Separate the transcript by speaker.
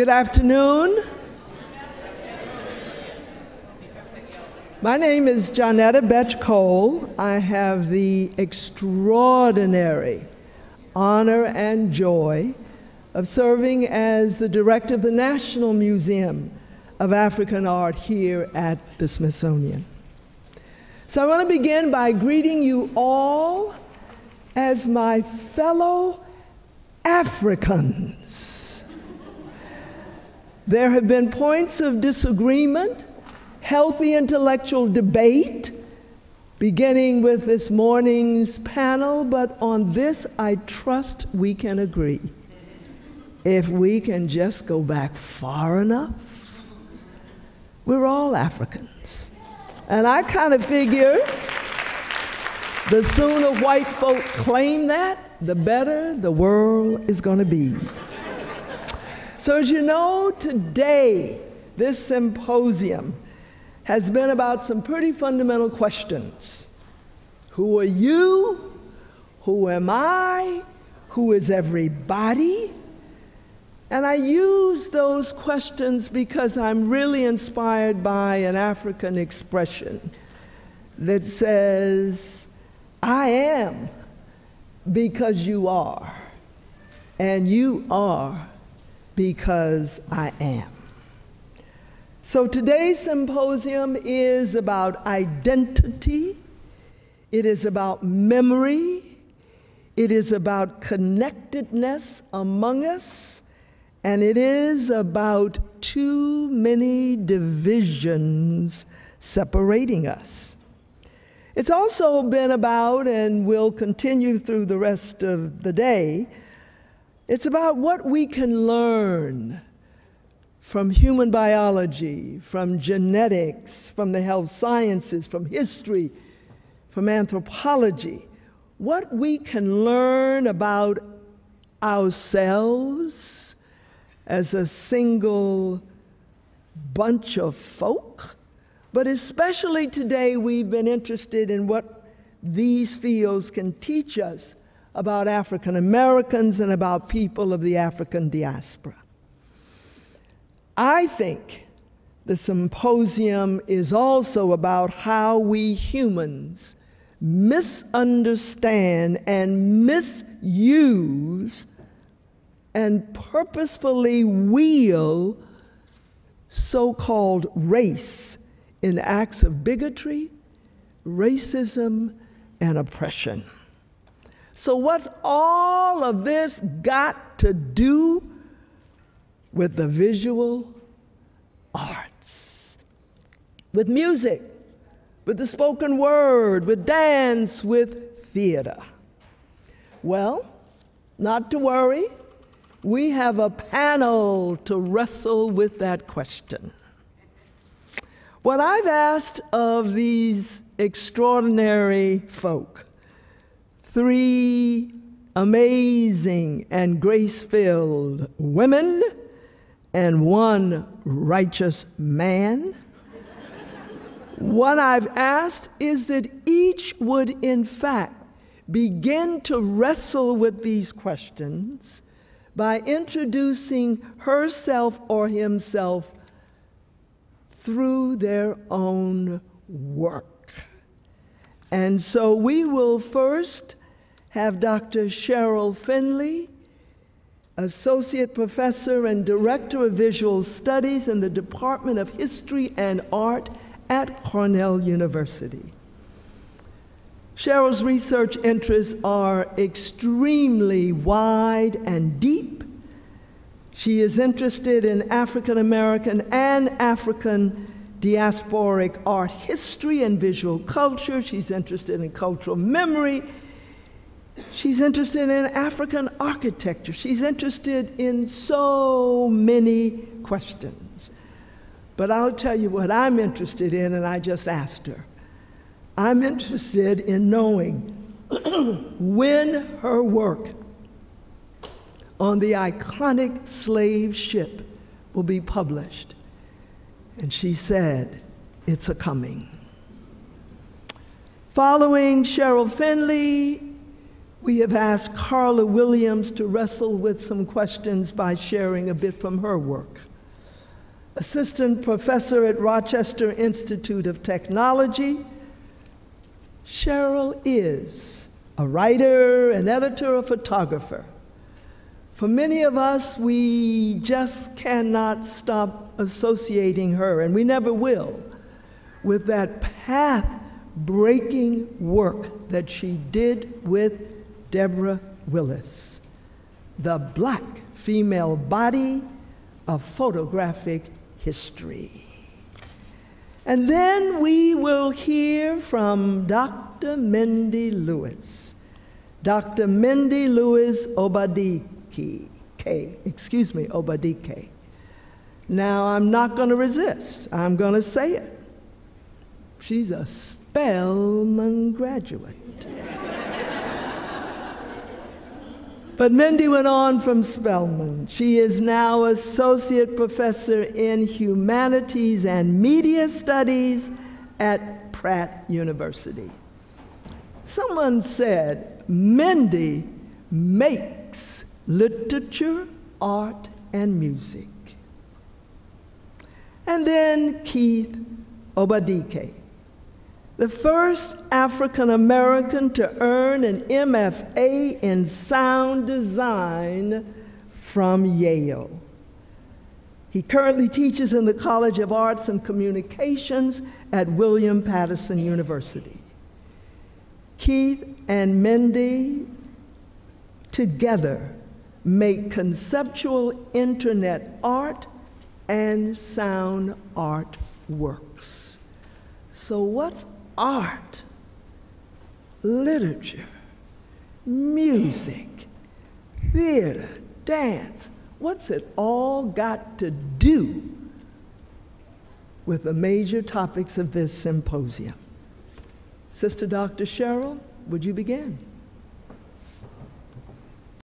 Speaker 1: Good afternoon. My name is Johnnetta Betsch Cole. I have the extraordinary honor and joy of serving as the director of the National Museum of African Art here at the Smithsonian. So I want to begin by greeting you all as my fellow Africans. There have been points of disagreement, healthy intellectual debate, beginning with this morning's panel, but on this I trust we can agree. If we can just go back far enough, we're all Africans. And I kind of figure the sooner white folk claim that, the better the world is going to be. So, as you know, today, this symposium has been about some pretty fundamental questions Who are you? Who am I? Who is everybody? And I use those questions because I'm really inspired by an African expression that says, I am because you are, and you are because I am. So today's symposium is about identity, it is about memory, it is about connectedness among us and it is about too many divisions separating us. It's also been about, and will continue through the rest of the day, it's about what we can learn from human biology, from genetics, from the health sciences, from history, from anthropology, what we can learn about ourselves as a single bunch of folk, but especially today we've been interested in what these fields can teach us about African Americans and about people of the African diaspora. I think the symposium is also about how we humans misunderstand and misuse and purposefully wheel so called race in acts of bigotry, racism, and oppression. So, what's all of this got to do with the visual arts? With music, with the spoken word, with dance, with theater? Well, not to worry we have a panel to wrestle with that question. What I've asked of these extraordinary folk, three amazing and grace filled women and one righteous man, what I've asked is that each would, in fact, begin to wrestle with these questions by introducing herself or himself through their own work. And so we will first have Dr. Cheryl Finley, Associate Professor and Director of Visual Studies in the Department of History and Art at Cornell University. Cheryl's research interests are extremely wide and deep. She is interested in African American and African diasporic art history and visual culture. She's interested in cultural memory. She's interested in African architecture. She's interested in so many questions. But I'll tell you what I'm interested in, and I just asked her. I'm interested in knowing when her work on the iconic slave ship will be published. And she said, It's a coming. Following Cheryl Finley, we have asked Carla Williams to wrestle with some questions by sharing a bit from her work. Assistant professor at Rochester Institute of Technology, Cheryl is a writer, an editor, a photographer. For many of us, we just cannot stop associating her, and we never will, with that path breaking work that she did with Deborah Willis, the black female body of photographic history. And then we will hear from Dr. Mendi Lewis. Dr. Mendi Lewis Obadike, K, excuse me, Obadike. Now, I'm not going to resist. I'm going to say it. She's a Spelman graduate. But Mendi went on from Spelman. She is now associate professor in humanities and media studies at Pratt University. Someone said, Mendi makes literature, art, and music. And then Keith Obadike the first African American to earn an MFA in sound design from Yale. He currently teaches in the College of Arts and Communications at William Paterson University. Keith and Mendi together make conceptual internet art and sound art works. So, what's art, literature, music, theater, dance. What's it all got to do with the major topics of this symposium? Sister Dr. Cheryl, would you begin?